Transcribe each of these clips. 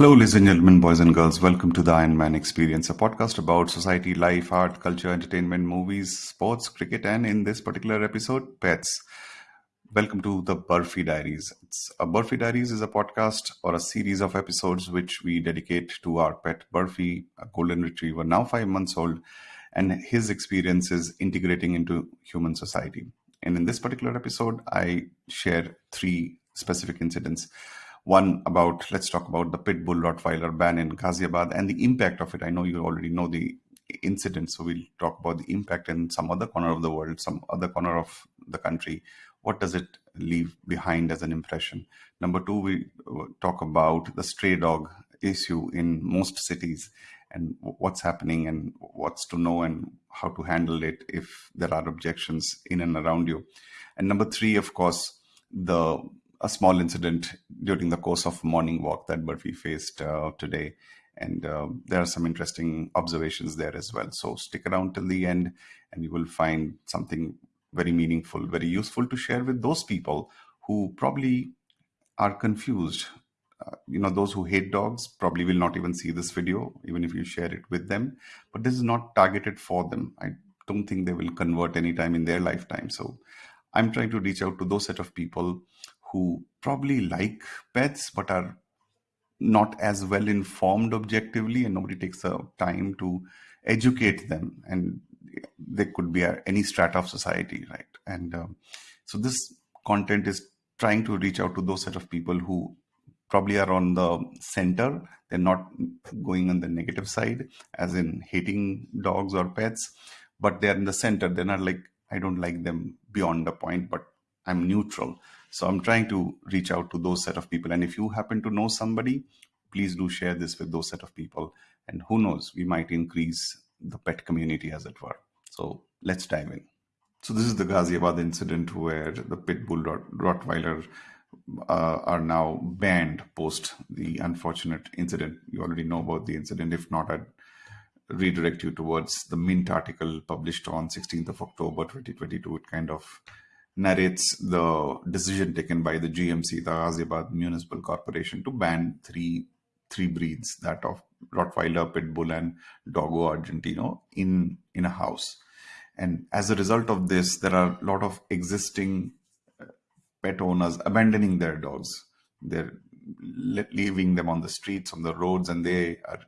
Hello, ladies and gentlemen, boys and girls. Welcome to the Iron Man Experience, a podcast about society, life, art, culture, entertainment, movies, sports, cricket, and in this particular episode, pets. Welcome to the Burfi Diaries. It's, a Burfi Diaries is a podcast or a series of episodes which we dedicate to our pet Burfi, a golden retriever, now five months old, and his experiences integrating into human society. And in this particular episode, I share three specific incidents one about, let's talk about the pit bull Rottweiler ban in Ghaziabad and the impact of it. I know you already know the incident, so we'll talk about the impact in some other corner of the world, some other corner of the country. What does it leave behind as an impression? Number two, we uh, talk about the stray dog issue in most cities and what's happening and what's to know and how to handle it if there are objections in and around you. And number three, of course, the a small incident during the course of morning walk that Burfi faced uh, today. And uh, there are some interesting observations there as well. So stick around till the end and you will find something very meaningful, very useful to share with those people who probably are confused. Uh, you know, those who hate dogs probably will not even see this video, even if you share it with them. But this is not targeted for them. I don't think they will convert anytime in their lifetime. So I'm trying to reach out to those set of people who probably like pets but are not as well informed objectively and nobody takes the time to educate them. And they could be any strata of society right? And um, so this content is trying to reach out to those set of people who probably are on the center. They're not going on the negative side as in hating dogs or pets but they're in the center. They're not like i don't like them beyond a point but i'm neutral so I'm trying to reach out to those set of people. And if you happen to know somebody, please do share this with those set of people. And who knows, we might increase the pet community as it were. So let's dive in. So this is the Ghaziabad incident where the pit bull Rottweiler uh, are now banned post the unfortunate incident. You already know about the incident. If not, I'd redirect you towards the Mint article published on 16th of October 2022. It kind of narrates the decision taken by the GMC, the Ghaziabad Municipal Corporation, to ban three three breeds, that of Rottweiler, Pit Bull, and Dogo Argentino, in in a house. And as a result of this, there are a lot of existing uh, pet owners abandoning their dogs. They're leaving them on the streets, on the roads, and they are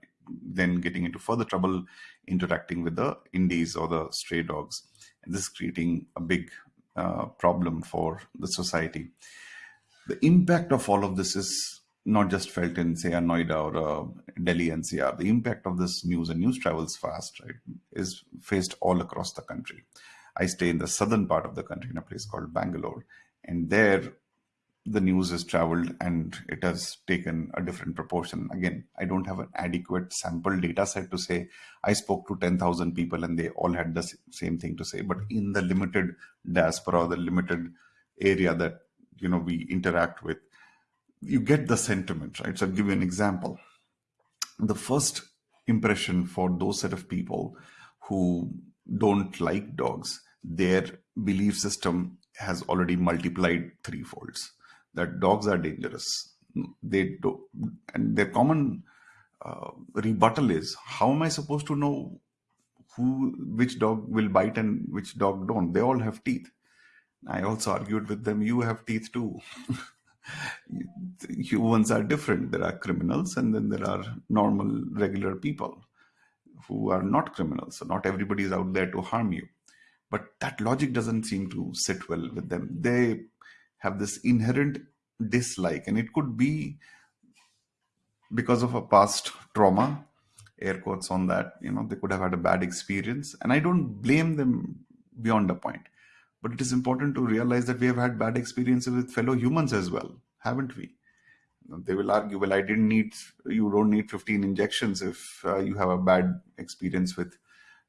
then getting into further trouble interacting with the indies or the stray dogs. And this is creating a big uh, problem for the society. The impact of all of this is not just felt in, say, Noida or a Delhi NCR. The impact of this news and news travels fast, right, is faced all across the country. I stay in the southern part of the country in a place called Bangalore, and there the news has traveled and it has taken a different proportion. Again, I don't have an adequate sample data set to say I spoke to 10,000 people and they all had the same thing to say. But in the limited diaspora, the limited area that you know we interact with, you get the sentiment, right? So I'll give you an example. The first impression for those set of people who don't like dogs, their belief system has already multiplied three folds that dogs are dangerous. They do, and their common uh, rebuttal is, how am I supposed to know who which dog will bite and which dog don't? They all have teeth. I also argued with them, you have teeth too. Humans are different. There are criminals and then there are normal, regular people who are not criminals. So not everybody is out there to harm you. But that logic doesn't seem to sit well with them. They have this inherent dislike and it could be because of a past trauma air quotes on that you know they could have had a bad experience and i don't blame them beyond a point. But it is important to realize that we have had bad experiences with fellow humans as well haven't we? They will argue well i didn't need you don't need 15 injections if uh, you have a bad experience with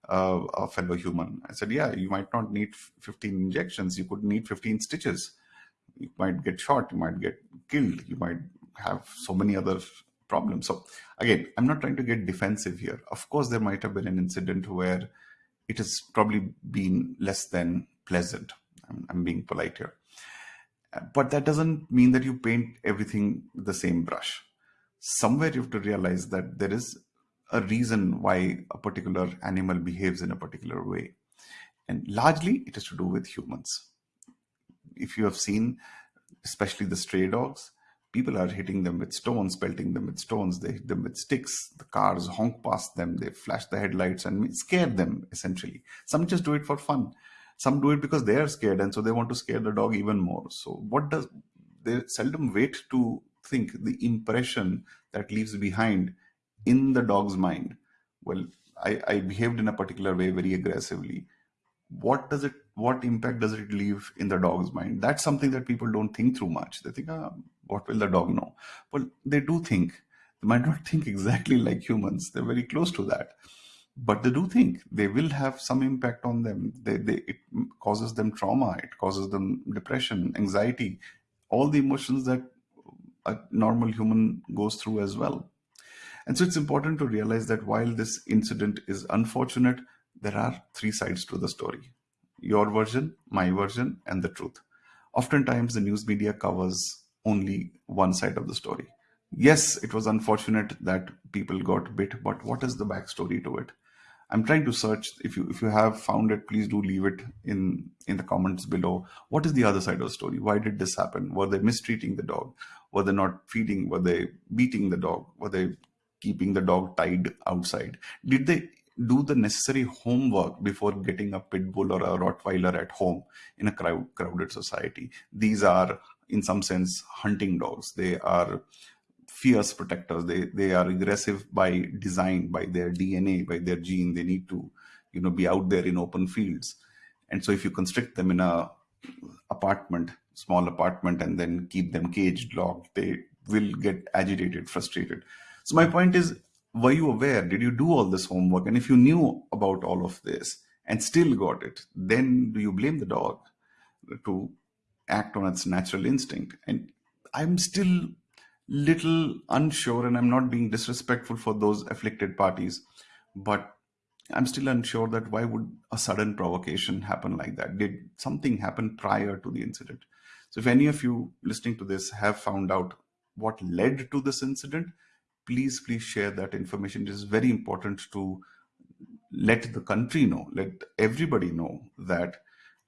uh, a fellow human. I said yeah you might not need 15 injections. You could need 15 stitches you might get shot, you might get killed, you might have so many other problems. So again, I'm not trying to get defensive here. Of course, there might have been an incident where it has probably been less than pleasant. I'm, I'm being polite here. But that doesn't mean that you paint everything the same brush. somewhere you have to realize that there is a reason why a particular animal behaves in a particular way. And largely it is to do with humans. If you have seen, especially the stray dogs, people are hitting them with stones, pelting them with stones, they hit them with sticks, the cars honk past them, they flash the headlights and scare them essentially. Some just do it for fun. Some do it because they are scared and so they want to scare the dog even more. So what does they seldom wait to think the impression that leaves behind in the dog's mind. Well, I, I behaved in a particular way very aggressively. What does it what impact does it leave in the dog's mind? That's something that people don't think through much. They think, ah, what will the dog know? Well, they do think. They might not think exactly like humans. They're very close to that. But they do think they will have some impact on them. They, they, it causes them trauma. It causes them depression, anxiety, all the emotions that a normal human goes through as well. And so it's important to realize that while this incident is unfortunate, there are three sides to the story your version, my version, and the truth. Oftentimes, the news media covers only one side of the story. Yes, it was unfortunate that people got bit, but what is the backstory to it? I'm trying to search. If you if you have found it, please do leave it in in the comments below. What is the other side of the story? Why did this happen? Were they mistreating the dog? Were they not feeding? Were they beating the dog? Were they keeping the dog tied outside? Did they do the necessary homework before getting a pit bull or a Rottweiler at home in a crowd, crowded society? These are, in some sense, hunting dogs. They are fierce protectors. They they are aggressive by design, by their DNA, by their gene. They need to, you know, be out there in open fields. And so, if you constrict them in a apartment, small apartment, and then keep them caged, locked, they will get agitated, frustrated. So my point is, were you aware? Did you do all this homework? And if you knew about all of this and still got it, then do you blame the dog to act on its natural instinct? And I'm still little unsure, and I'm not being disrespectful for those afflicted parties, but I'm still unsure that why would a sudden provocation happen like that? Did something happen prior to the incident? So if any of you listening to this have found out what led to this incident, please, please share that information. It is very important to let the country know, let everybody know that,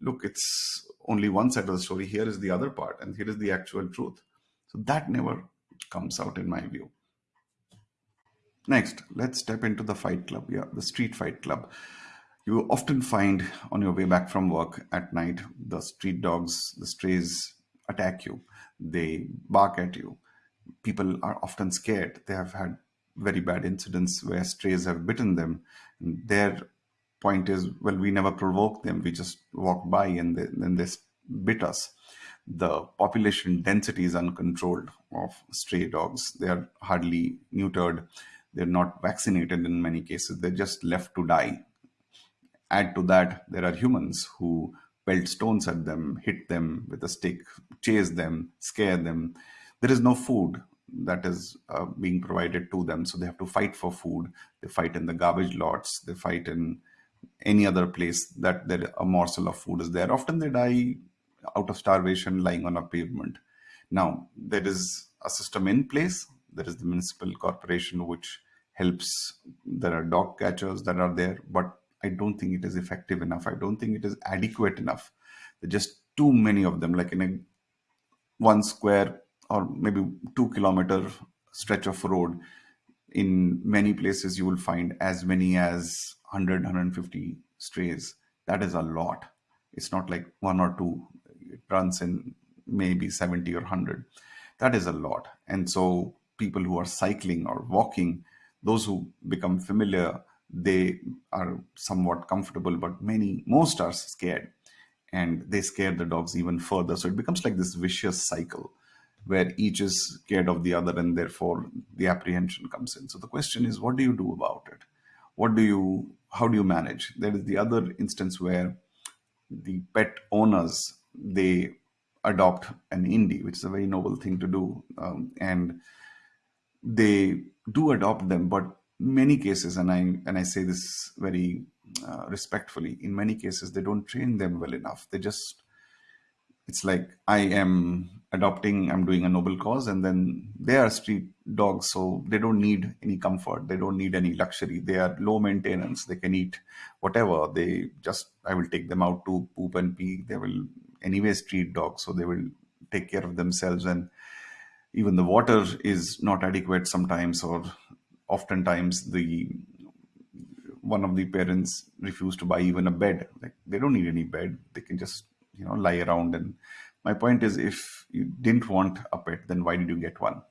look, it's only one side of the story. Here is the other part, and here is the actual truth. So that never comes out in my view. Next, let's step into the fight club. Yeah, the street fight club. You often find on your way back from work at night, the street dogs, the strays attack you. They bark at you people are often scared. They have had very bad incidents where strays have bitten them. And their point is, well, we never provoked them. We just walked by and then they bit us. The population density is uncontrolled of stray dogs. They are hardly neutered. They're not vaccinated in many cases. They're just left to die. Add to that, there are humans who pelt stones at them, hit them with a stick, chase them, scare them there is no food that is uh, being provided to them so they have to fight for food. They fight in the garbage lots. They fight in any other place that there a morsel of food is there. Often they die out of starvation lying on a pavement. Now there is a system in place. There is the municipal corporation which helps. There are dog catchers that are there but i don't think it is effective enough. I don't think it is adequate enough. There are just too many of them like in a one square or maybe two kilometer stretch of road in many places you will find as many as 100 150 strays. That is a lot. It's not like one or two it runs in maybe 70 or 100 that is a lot. And so people who are cycling or walking those who become familiar they are somewhat comfortable but many most are scared. And they scare the dogs even further. So it becomes like this vicious cycle where each is scared of the other and therefore the apprehension comes in. So the question is, what do you do about it? What do you, how do you manage? There is the other instance where the pet owners, they adopt an indie, which is a very noble thing to do. Um, and they do adopt them, but many cases, and I, and I say this very uh, respectfully, in many cases, they don't train them well enough. They just it's like I am adopting, I'm doing a noble cause, and then they are street dogs, so they don't need any comfort. They don't need any luxury. They are low maintenance. They can eat whatever. They just, I will take them out to poop and pee. They will anyway street dogs, so they will take care of themselves. And even the water is not adequate sometimes, or oftentimes the one of the parents refuse to buy even a bed. Like they don't need any bed. They can just you know lie around. And my point is, if you didn't want a pet, then why did you get one?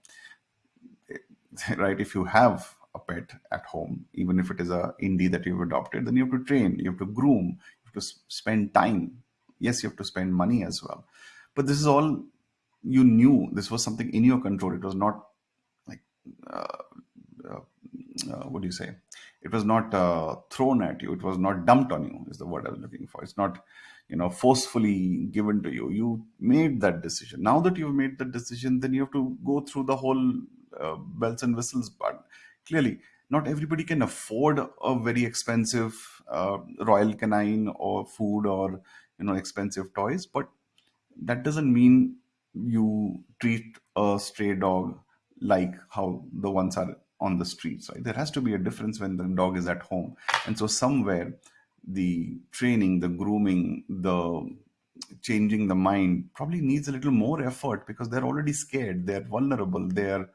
right? If you have a pet at home, even if it is a indie that you've adopted, then you have to train, you have to groom, you have to spend time. Yes, you have to spend money as well. But this is all you knew. This was something in your control. It was not like uh, uh, uh, what do you say? It was not uh, thrown at you. It was not dumped on you. Is the word I was looking for. It's not, you know, forcefully given to you. You made that decision. Now that you've made that decision, then you have to go through the whole uh, bells and whistles. But clearly, not everybody can afford a very expensive uh, Royal Canin or food or you know expensive toys. But that doesn't mean you treat a stray dog like how the ones are on the streets right there has to be a difference when the dog is at home and so somewhere the training the grooming the changing the mind probably needs a little more effort because they're already scared they're vulnerable they're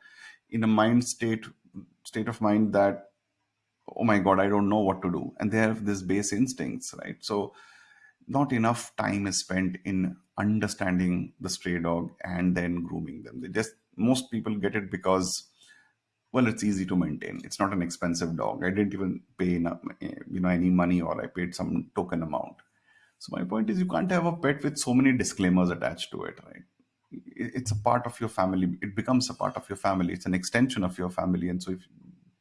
in a mind state state of mind that oh my god i don't know what to do. And they have this base instincts right? So not enough time is spent in understanding the stray dog and then grooming them. They just most people get it because well it's easy to maintain. It's not an expensive dog. I didn't even pay enough, you know any money or i paid some token amount. So my point is you can't have a pet with so many disclaimers attached to it right? It's a part of your family. It becomes a part of your family. It's an extension of your family. And so if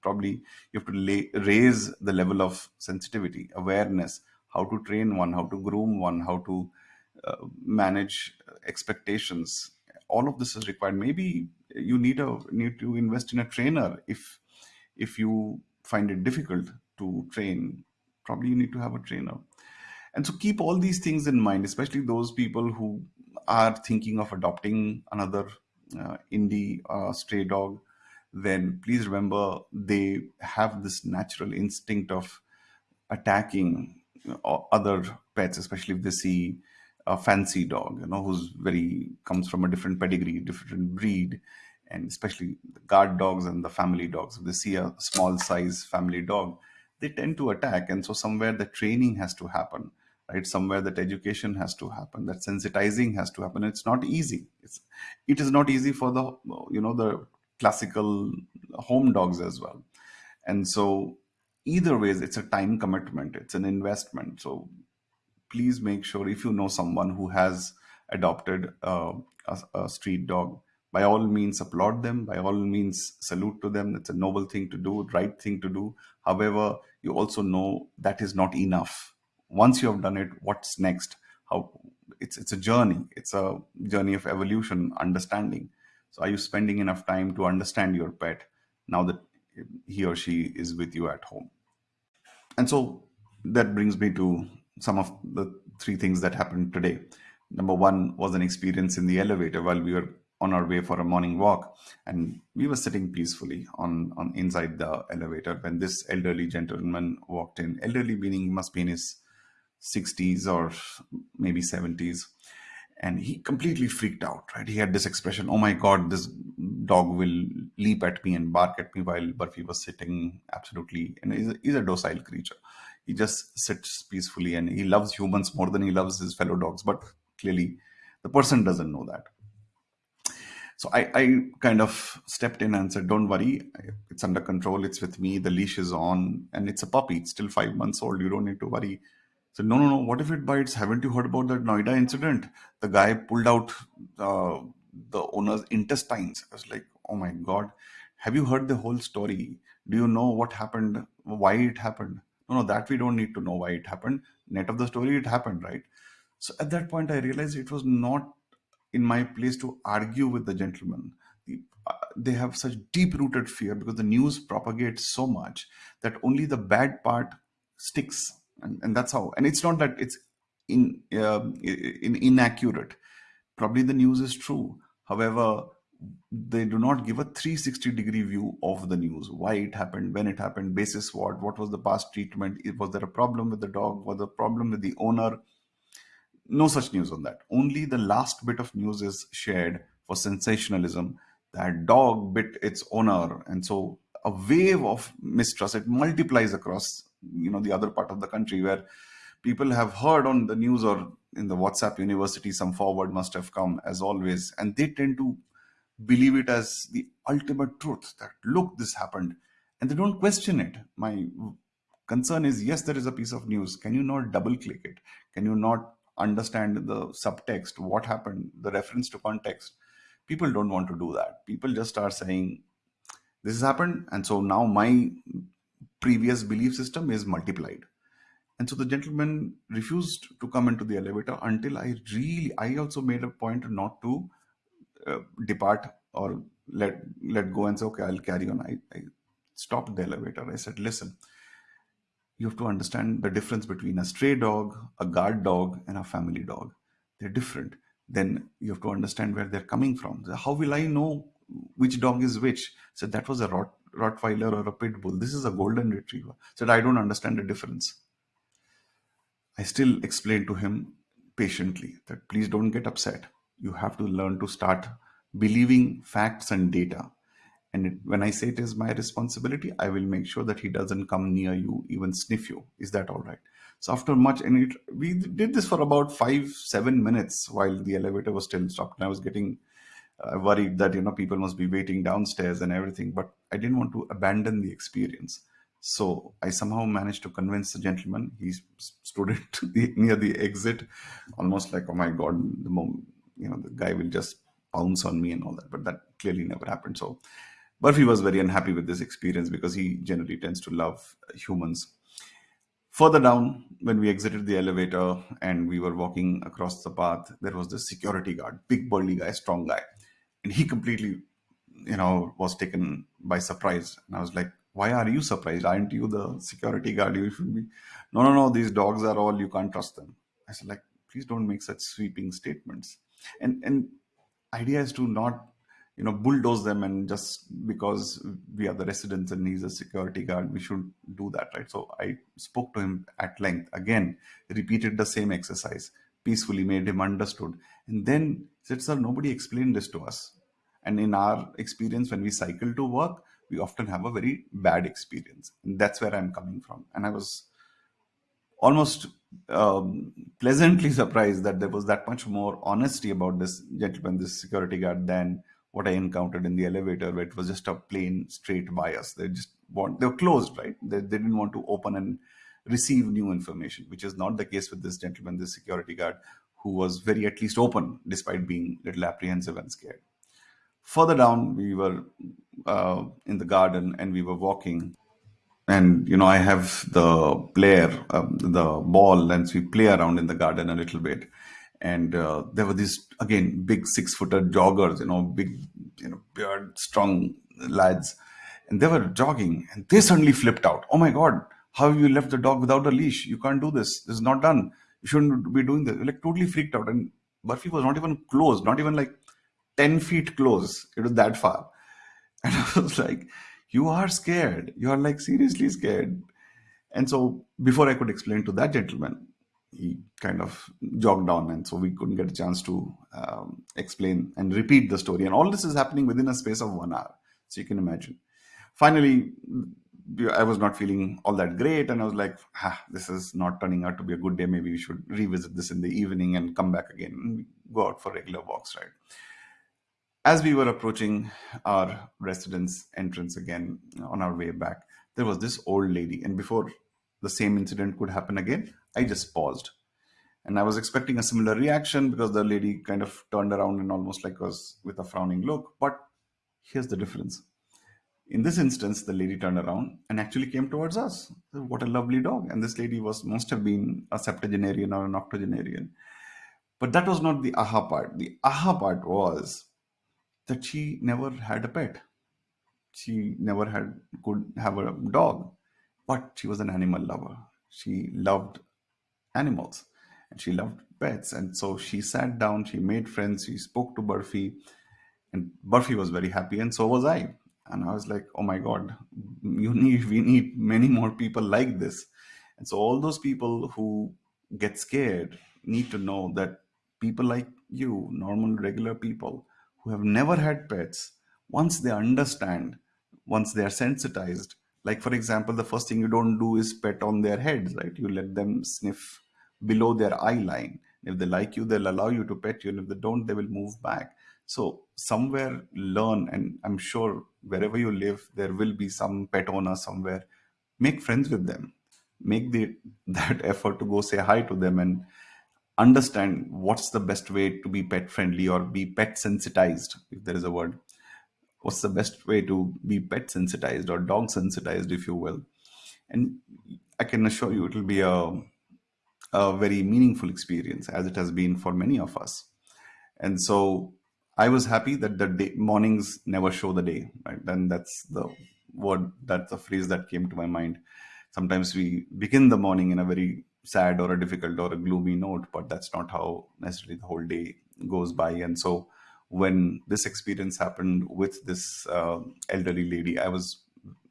probably you have to lay, raise the level of sensitivity awareness how to train one how to groom one how to uh, manage expectations. All of this is required. Maybe you need a need to invest in a trainer if if you find it difficult to train. Probably you need to have a trainer. And so keep all these things in mind especially those people who are thinking of adopting another uh, indie uh, stray dog then please remember they have this natural instinct of attacking other pets especially if they see a fancy dog, you know, who's very comes from a different pedigree, different breed, and especially the guard dogs and the family dogs. If they see a small size family dog, they tend to attack, and so somewhere the training has to happen, right? Somewhere that education has to happen, that sensitizing has to happen. It's not easy. It's it is not easy for the you know the classical home dogs as well, and so either ways it's a time commitment it's an investment so please make sure if you know someone who has adopted uh, a, a, street dog, by all means applaud them, by all means salute to them. It's a noble thing to do, right thing to do. However, you also know that is not enough. Once you have done it, what's next? How it's it's a journey. It's a journey of evolution, understanding. So are you spending enough time to understand your pet now that he or she is with you at home? And so that brings me to some of the three things that happened today. Number one was an experience in the elevator while we were on our way for a morning walk, and we were sitting peacefully on, on inside the elevator when this elderly gentleman walked in. Elderly meaning he must be in his 60s or maybe 70s and he completely freaked out right? He had this expression oh my god this dog will leap at me and bark at me while Burfi was sitting. Absolutely. And he's a, he's a docile creature he just sits peacefully and he loves humans more than he loves his fellow dogs but clearly the person doesn't know that. So I, I kind of stepped in and said don't worry it's under control it's with me the leash is on and it's a puppy it's still five months old you don't need to worry. So no no no what if it bites? Haven't you heard about that noida incident? The guy pulled out uh, the owner's intestines. I was like oh my god have you heard the whole story? Do you know what happened? Why it happened no no that we don't need to know why it happened. Net of the story it happened right? So at that point i realized it was not in my place to argue with the gentleman. Uh, they have such deep rooted fear because the news propagates so much that only the bad part sticks. And, and that's how. And it's not that it's in, uh, in inaccurate. Probably the news is true. However they do not give a 360 degree view of the news. Why it happened when it happened basis what what was the past treatment was there a problem with the dog was there a problem with the owner? No such news on that. Only the last bit of news is shared for sensationalism. That dog bit its owner and so a wave of mistrust it multiplies across you know the other part of the country where people have heard on the news or in the whatsapp university some forward must have come as always and they tend to believe it as the ultimate truth that look this happened and they don't question it. My concern is yes there is a piece of news. Can you not double click it? Can you not understand the subtext what happened the reference to context? People don't want to do that. People just start saying this has happened and so now my previous belief system is multiplied. And so the gentleman refused to come into the elevator until i really i also made a point not to uh, depart or let let go and say okay i'll carry on. I, I stopped the elevator. I said listen you have to understand the difference between a stray dog a guard dog and a family dog. They're different. Then you have to understand where they're coming from. How will i know which dog is which? So that was a Rot, rottweiler or a pit bull. This is a golden retriever. Said i don't understand the difference. I still explained to him patiently that please don't get upset you have to learn to start believing facts and data. And it, when I say it is my responsibility, I will make sure that he doesn't come near you, even sniff you. Is that all right? So after much, and it, we did this for about five, seven minutes while the elevator was still stopped. And I was getting uh, worried that, you know, people must be waiting downstairs and everything, but I didn't want to abandon the experience. So I somehow managed to convince the gentleman. He stood near the exit, almost like, oh my God, the moment, you know, the guy will just pounce on me and all that. But that clearly never happened. So Burfi was very unhappy with this experience because he generally tends to love humans. Further down, when we exited the elevator and we were walking across the path, there was this security guard, big burly guy, strong guy. And he completely, you know, was taken by surprise. And I was like, why are you surprised? Aren't you the security guard? You should be. No, no, no. These dogs are all. You can't trust them. I said, like, please don't make such sweeping statements. And and idea is to not you know bulldoze them and just because we are the residents and he's a security guard we should do that right? So i spoke to him at length again repeated the same exercise peacefully made him understood. And then said sir nobody explained this to us. And in our experience when we cycle to work we often have a very bad experience. And that's where i'm coming from. And i was almost um, pleasantly surprised that there was that much more honesty about this gentleman, this security guard, than what I encountered in the elevator, where it was just a plain straight bias. They just want they were closed, right? They, they didn't want to open and receive new information, which is not the case with this gentleman, this security guard, who was very at least open despite being a little apprehensive and scared. Further down, we were uh, in the garden and we were walking and you know i have the player um, the ball and so we play around in the garden a little bit. And uh, there were these again big six footer joggers you know big you know beard strong lads. And they were jogging and they suddenly flipped out. Oh my god how have you left the dog without a leash? You can't do this. This is not done. You shouldn't be doing this. Like totally freaked out. And Burfi was not even close not even like 10 feet close. It was that far. And i was like you are scared. You are like seriously scared. And so before i could explain to that gentleman he kind of jogged on and so we couldn't get a chance to um, explain and repeat the story. And all this is happening within a space of one hour so you can imagine. Finally i was not feeling all that great and i was like ah, this is not turning out to be a good day. Maybe we should revisit this in the evening and come back again go out for regular walks right as we were approaching our residence entrance again on our way back, there was this old lady. And before the same incident could happen again, I just paused. And I was expecting a similar reaction because the lady kind of turned around and almost like was with a frowning look. But here's the difference. In this instance, the lady turned around and actually came towards us. What a lovely dog. And this lady was must have been a septuagenarian or an octogenarian. But that was not the aha part. The aha part was that she never had a pet. She never had could have a dog, but she was an animal lover. She loved animals and she loved pets. And so she sat down, she made friends, she spoke to Burfi, And Burfi was very happy, and so was I. And I was like, oh my God, you need we need many more people like this. And so all those people who get scared need to know that people like you, normal, regular people who have never had pets, once they understand, once they are sensitized, like for example, the first thing you don't do is pet on their heads, right? You let them sniff below their eye line. If they like you, they'll allow you to pet you, and if they don't, they will move back. So somewhere learn, and I'm sure wherever you live, there will be some pet owner somewhere. Make friends with them. Make the that effort to go say hi to them and understand what's the best way to be pet friendly or be pet sensitized, if there is a word. What's the best way to be pet sensitized or dog sensitized, if you will. And I can assure you it will be a, a very meaningful experience as it has been for many of us. And so I was happy that the day, mornings never show the day. Right? And that's the word, that's the phrase that came to my mind. Sometimes we begin the morning in a very sad or a difficult or a gloomy note, but that's not how necessarily the whole day goes by. And so when this experience happened with this uh, elderly lady, I was,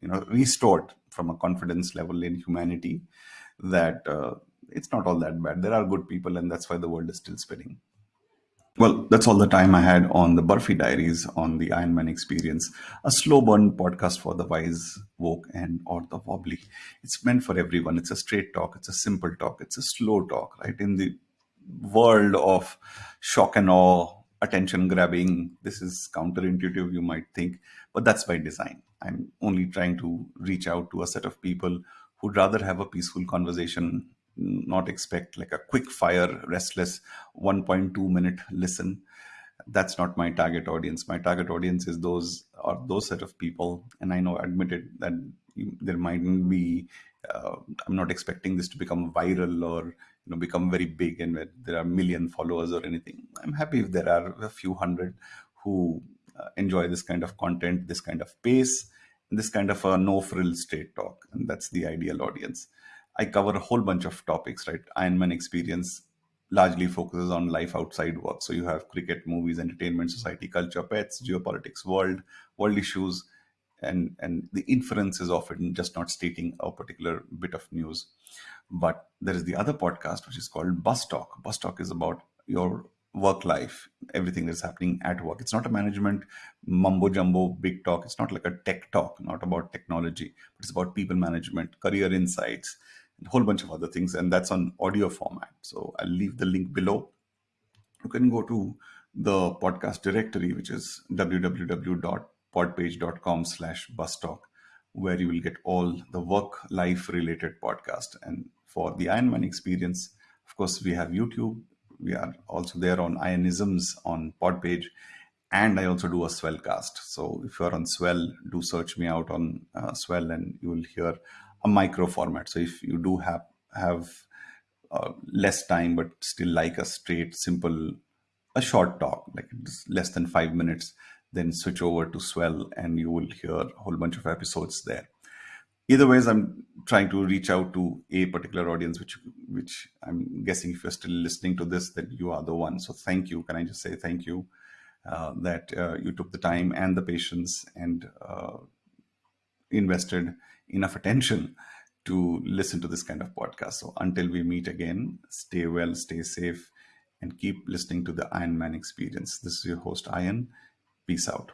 you know, restored from a confidence level in humanity that uh, it's not all that bad. There are good people, and that's why the world is still spinning. Well, that's all the time I had on the Burfi Diaries on the Iron Man experience, a slow burn podcast for the wise, woke, and or the wobbly. It's meant for everyone. It's a straight talk. It's a simple talk. It's a slow talk, right? In the world of shock and awe, attention grabbing, this is counterintuitive, you might think, but that's by design. I'm only trying to reach out to a set of people who'd rather have a peaceful conversation not expect like a quick fire, restless 1.2 minute listen. That's not my target audience. My target audience is those or those set of people. And I know admitted that there mightn't be. Uh, I'm not expecting this to become viral or you know become very big and there are million followers or anything. I'm happy if there are a few hundred who uh, enjoy this kind of content, this kind of pace, this kind of a no frill straight talk, and that's the ideal audience. I cover a whole bunch of topics, right? Ironman experience largely focuses on life outside work. So you have cricket, movies, entertainment, society, culture, pets, geopolitics, world, world issues, and and the inference is often just not stating a particular bit of news. But there is the other podcast which is called Bus Talk. Bus Talk is about your work life, everything that's happening at work. It's not a management mumbo jumbo big talk. It's not like a tech talk, not about technology, but it's about people management, career insights, a whole bunch of other things, and that's on audio format. So I'll leave the link below. You can go to the podcast directory, which is www.podpage.com slash bustalk, where you will get all the work life related podcast. And for the Ironman experience, of course, we have YouTube. We are also there on Ionisms on Podpage. And I also do a Swellcast. So if you're on Swell, do search me out on uh, Swell and you will hear a micro format. So if you do have have uh, less time but still like a straight, simple, a short talk, like less than five minutes, then switch over to Swell and you will hear a whole bunch of episodes there. Either ways, I'm trying to reach out to a particular audience, which which I'm guessing if you're still listening to this, that you are the one. So thank you. Can I just say thank you uh, that uh, you took the time and the patience and uh, invested enough attention to listen to this kind of podcast. So until we meet again, stay well, stay safe, and keep listening to the Iron Man experience. This is your host, Iron. Peace out.